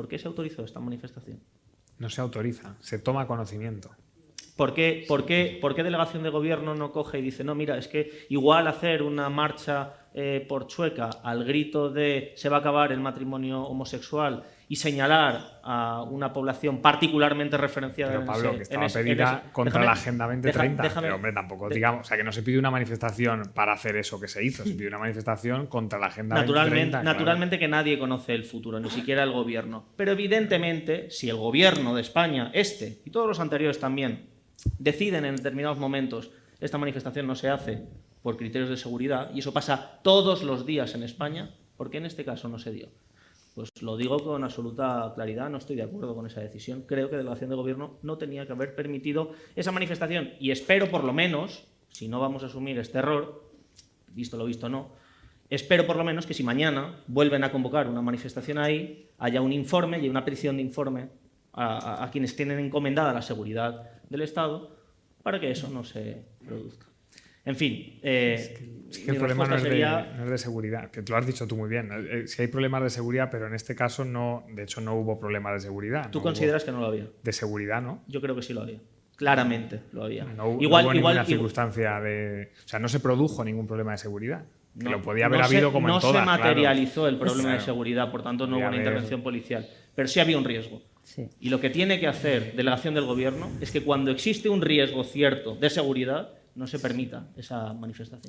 ¿Por qué se autorizó esta manifestación? No se autoriza, se toma conocimiento. ¿Por qué, por, qué, ¿Por qué delegación de gobierno no coge y dice, no, mira, es que igual hacer una marcha eh, por Chueca al grito de se va a acabar el matrimonio homosexual y señalar a una población particularmente referenciada Pero en Pablo, ese- que estaba en ese- en pedida ese- contra déjame- la Agenda 2030. déjame- pero hombre, tampoco de- digamos, o sea, que no se pide una manifestación para hacer eso que se hizo, se pide una manifestación contra la Agenda Naturalmente, 2030. claro. naturalmente que nadie conoce el futuro, ni siquiera el gobierno. Pero evidentemente, si el gobierno de España, este y todos los anteriores también, deciden en determinados momentos esta manifestación no se hace por criterios de seguridad, y eso pasa todos los días en España, ¿por qué en este caso no se dio? Pues lo digo con absoluta claridad, no estoy de acuerdo con esa decisión. Creo que la delegación de gobierno no tenía que haber permitido esa manifestación y espero por lo menos, si no vamos a asumir este error, visto lo visto no, espero por lo menos que si mañana vuelven a convocar una manifestación ahí, haya un informe y una petición de informe a, quienes tienen encomendada la seguridad del Estado para que eso no se produzca. En fin, eh, Es que el problema no es, de, sería- no es de seguridad, que tú lo has dicho tú muy bien. Eh, Si hay problemas de seguridad, pero en este caso no, de hecho no hubo problemas de seguridad. ¿Tú no hubo- consideras que no lo había? De seguridad, ¿no? Yo creo que sí lo había. Claramente lo había. No, no igual, hubo igual, ninguna igual- circunstancia de... O sea, no se produjo ningún problema de seguridad. Que no- lo podía haber no se- habido como no en todas, se claro. materializó el problema de seguridad, por tanto no hubo una intervención policial. Pero sí había un riesgo. Sí. Y lo que tiene que hacer delegación del gobierno es que cuando existe un riesgo cierto de seguridad, no se permita esa manifestación.